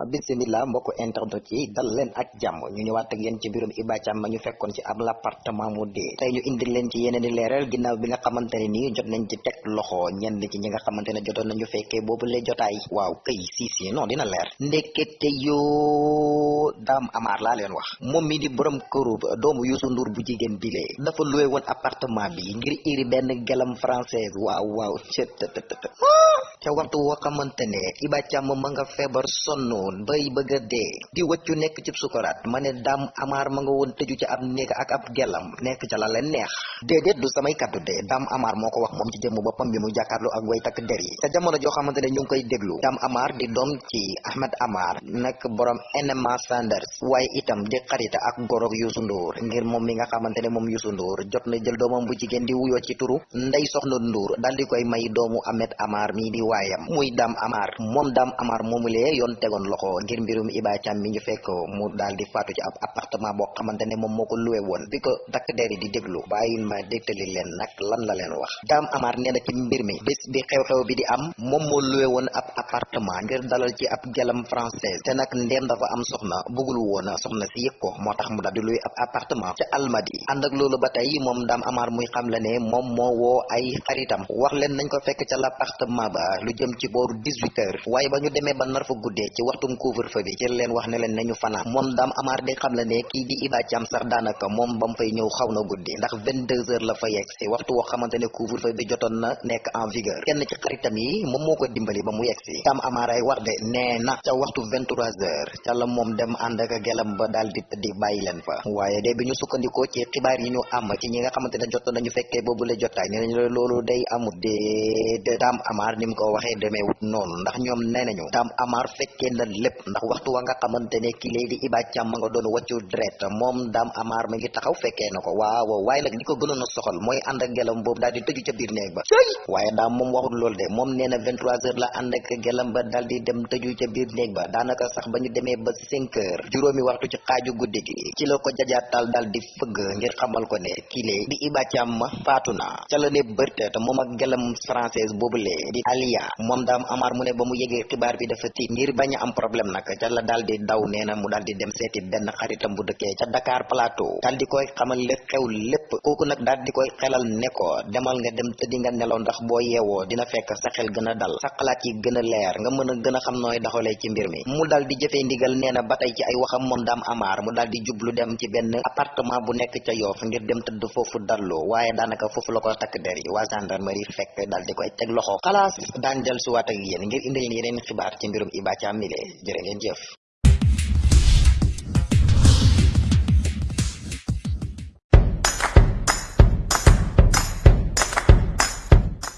bismillah mbokk internet yi dal leen ak jàmm. Ñu ñëwaat ak yéen ci mbirum Iba Thiam ma ñu fekkoon ci ab l'appartement mu dee. Tey ñu indil leen ci yeneen i leeral ginnaaw bi nga xamante ne nii jot nañ ci teg loxo ñenn ci ñi nga xamante ne jotoon nañu fekkee boobu lee jotaay. Waaw këy si si non dina leer. Ndekete yoo daam amaar laa leen wax. Moom mi di borom këru doomu Youssou Ndour bu jigéen bile dafa loué woon appartement bi ngir iri benn gelam française. Waaw waaw ca waxtu woo xamante ne Iba Thiam ma nga feebar sonnoon bay bëgg a di wëccu nekk ci sukaraat ma ne daam amaar ma nga woon tëju ci ak ab gelam nekk ca la leen neex déedéet du samay kaddu de. Daam amaar moo ko wax moom ci jëmm boppam bi mu jàkkaarloo ak way takk der yi ca jamono joo xamante ne ñu koy déglu daam amaar di doom ci Ahmed Amar. Nekk borom NMA Sanders. Waaye itam di xarita ak gorog Youssou Ndour. Ngir moom mi nga xamante ne moom Youssou jot na jël doomam bu jigéen di wuyoo ci turu. Ndey Soxna Ndour. Dal di koy may doomu Ahmed Amar mi di waayam. Muy daam amaar moom daam amaar moomulee yoon tegoon loxo ngir mbirum Iba Thiam mi ñu fekk mu daal di faatu ci appartement boo xamante ne moom moo ko luwe woon. Bi di déglu bàyyil ma dégtali leen nag lan la leen wax. Daam amaar nee na ci mbir mi bés bi xew-xew bi di am moom moo luwe woon ab appartement ngir dalal ci ab gelam française. Te nag ndeem dafa am soxna bëggul woon soxna si yëg ko moo tax mu daal di luwe ab appartement ca almadi ànd ak loolu ba tey moom daam amaar muy xam la ne moom moo woo ay xaritam. Wax leen nañ ko fekk ca l'appartement ba lu jëm ci booru 18 heures. Waaye ba ñu demee ba nar fa guddee ci waxtum couvre-feu bi ci leen wax ne leen nañu fanaan. Moom daam amaar di xam la ne kii di Iba Thiam sax daanaka moom ba mu fay ñëw xaw na guddi. Ndax 22 heures la fa yegg si. Waxtu woo xamante ne couvre-feu bi jotoon na nekk en vigueur. Kenn ci xaritam yi moom moo ko dimbali ba mu yegg si. Daam amaar ay wax de nee na ca waxtu 23 heures ca la moom dem ànd gelam ba daal di tëddi bàyyi leen fa. Waaye de ñu sukkandikoo ci xibaar yi ñu am ci ñi nga xamante ne jotoon nañu fekkee boobu la day amut de daam amaar ni mu ko waxee demeewut noonu. Ndax ñoom nee nañu daam amaar fekkee na lépp ndax waxtu wa nga xamante ne kii lay di Iba ma nga doon wàccu dret moom daam amaar ma ngi taxaw fekkee na ko. Waaw waaye nag li ko gënoon a soxal mooy ànd ak gelam boobu daal di tëju ca biir néeg ba. Waaye daam moom waxul loolu de moom nee na 23 heures la ànd ak gelam ba daal di dem tëju ca biir néeg ba. Daanaka sax ba ñu demee ba 5 heures juróomi waxtu ci xaaju guddi gi ci la ko jajaatal daal di fëgg ngir xamal ko ne kii lay di Iba ma faatu na. Ca la ne bërte te moom ak gelam française boobule di Aliya moom daam amaar mu ne ba mu yegee xibaar bi dafa tiit ngir bañ a am problème nag ca la daal di daw nee na mu daal di dem seeti benn xaritam bu dëkkee ca Dakar Plateau daal di koy xamal li xew lépp kooku nag daal di koy xelal ne ko demal nga dem tëddi nga nelaw ndax boo yeewoo dina fekk sa xel gën a dal. Sa xalaat yi gën leer nga mën a gën a xam doxalee ci mbir mi. Mu daal di ndigal nee na ba tey ci ay waxam moom daam amaar mu daal di jublu dem ci benn appartement bu nekk ca Yoff ngir dem tëdd foofu dallu. Waaye daanaka foofu la ko takk der yi. Waa gendarmerie fekk daal di koy teg loxo. Xalaas daan del suwaat ak yéen ngir indi yeneen xibaar ci mbirum Iba Thiam mile jërë ngeen jëf